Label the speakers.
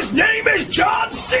Speaker 1: His name is John C.